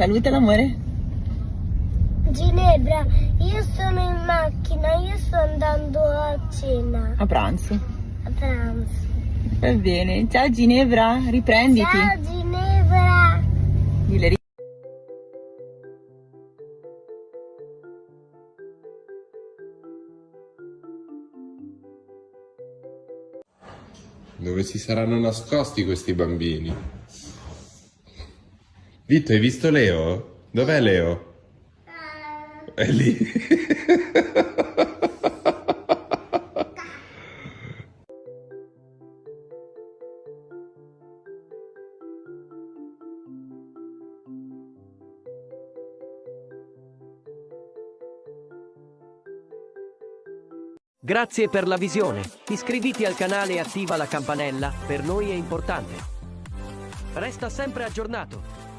Saluta l'amore. Ginevra, io sono in macchina, io sto andando a cena, A pranzo. a pranzo. Va bene. Ciao Ginevra, riprenditi. Ciao Ginevra! Dile, ri- Dove si saranno nascosti questi bambini? Vito, hai visto Leo? Dov'è Leo? È lì. Grazie per la visione. Iscriviti al canale e attiva la campanella, per noi è importante. Resta sempre aggiornato.